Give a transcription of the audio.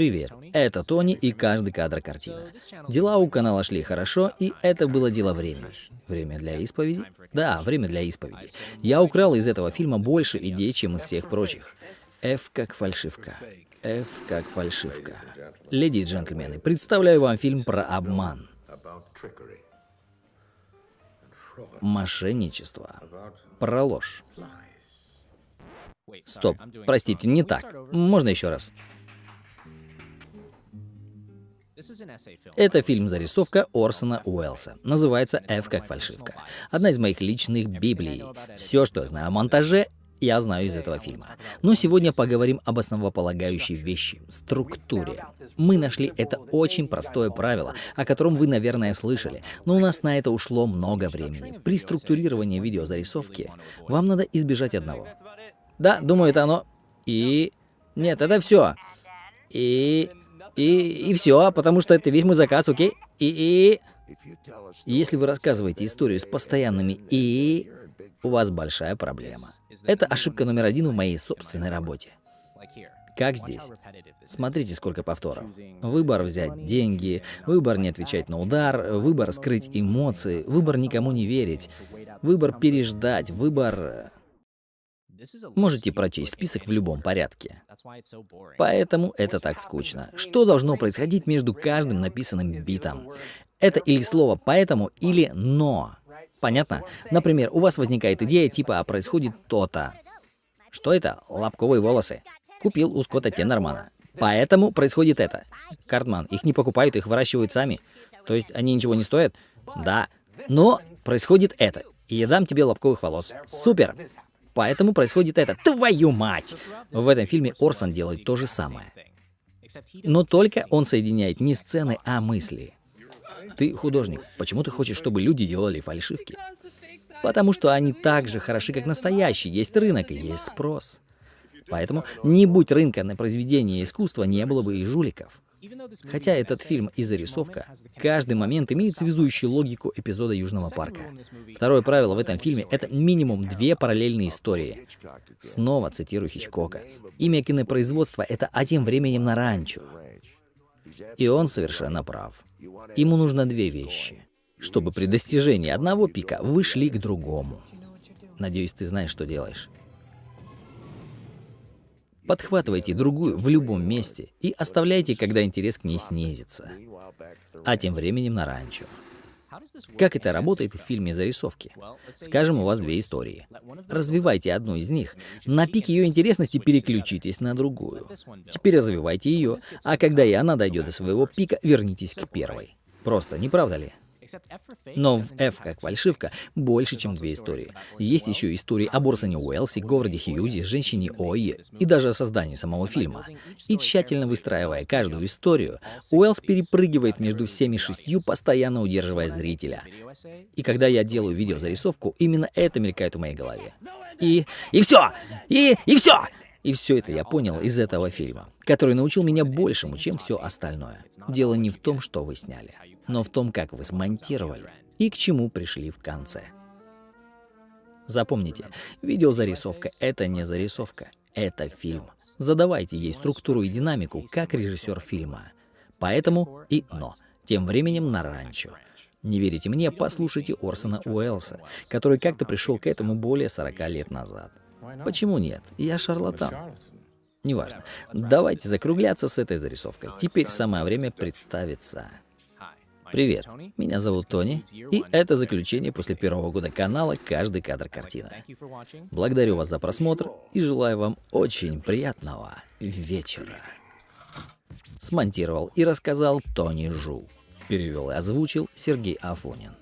Привет, это Тони и каждый кадр картина. Дела у канала шли хорошо, и это было дело времени. Время для исповеди? Да, время для исповеди. Я украл из этого фильма больше идей, чем из всех прочих. F как фальшивка. F как фальшивка. Леди и джентльмены, представляю вам фильм про обман. Мошенничество. Про ложь. Стоп, простите, не так. Можно еще раз. Это фильм-зарисовка Орсона Уэллса. Называется «F как фальшивка». Одна из моих личных библий. Все, что я знаю о монтаже, я знаю из этого фильма. Но сегодня поговорим об основополагающей вещи — структуре. Мы нашли это очень простое правило, о котором вы, наверное, слышали, но у нас на это ушло много времени. При структурировании видеозарисовки вам надо избежать одного. Да, думаю, это оно. И... Нет, это все. И... И, и все, потому что это весь мой заказ, окей? И, и... Если вы рассказываете историю с постоянными «и», у вас большая проблема. Это ошибка номер один в моей собственной работе. Как здесь? Смотрите, сколько повторов. Выбор взять деньги, выбор не отвечать на удар, выбор скрыть эмоции, выбор никому не верить, выбор переждать, выбор... Можете прочесть список в любом порядке. Поэтому это так скучно. Что должно происходить между каждым написанным битом? Это или слово «поэтому» или «но». Понятно? Например, у вас возникает идея типа «а происходит то-то». Что это? Лобковые волосы. Купил у Скотта Теннермана. Поэтому происходит это. Картман, их не покупают, их выращивают сами. То есть они ничего не стоят? Да. Но происходит это. И я дам тебе лобковых волос. Супер! Поэтому происходит это. Твою мать! В этом фильме Орсон делает то же самое. Но только он соединяет не сцены, а мысли. Ты художник. Почему ты хочешь, чтобы люди делали фальшивки? Потому что они так же хороши, как настоящие. Есть рынок и есть спрос. Поэтому не будь рынка на произведение искусства, не было бы и жуликов. Хотя этот фильм и зарисовка, каждый момент имеет связующую логику эпизода Южного парка. Второе правило в этом фильме — это минимум две параллельные истории. Снова цитирую Хичкока. Имя кинопроизводства — это «А тем временем на ранчо». И он совершенно прав. Ему нужно две вещи, чтобы при достижении одного пика вы шли к другому. Надеюсь, ты знаешь, что делаешь. Подхватывайте другую в любом месте и оставляйте, когда интерес к ней снизится. А тем временем на ранчо. Как это работает в фильме зарисовки? Скажем, у вас две истории. Развивайте одну из них. На пик ее интересности переключитесь на другую. Теперь развивайте ее, а когда и она дойдет до своего пика, вернитесь к первой. Просто, не правда ли? Но в F как фальшивка больше, чем две истории. Есть еще истории о Борсоне Уэллсе, Говарде Хьюзе, женщине Ой и даже о создании самого фильма. И тщательно выстраивая каждую историю, Уэллс перепрыгивает между всеми шестью, постоянно удерживая зрителя. И когда я делаю видеозарисовку, именно это мелькает в моей голове. И... И все! И... И все! И все это я понял из этого фильма, который научил меня большему, чем все остальное. Дело не в том, что вы сняли, но в том, как вы смонтировали и к чему пришли в конце. Запомните, видеозарисовка — это не зарисовка, это фильм. Задавайте ей структуру и динамику, как режиссер фильма. Поэтому и «но». Тем временем на ранчо. Не верите мне? Послушайте Орсона Уэллса, который как-то пришел к этому более 40 лет назад. Почему нет? Я шарлатан. Неважно. Давайте закругляться с этой зарисовкой. Теперь самое время представиться. Привет, меня зовут Тони, и это заключение после первого года канала «Каждый кадр картина». Благодарю вас за просмотр и желаю вам очень приятного вечера. Смонтировал и рассказал Тони Жу. Перевел и озвучил Сергей Афонин.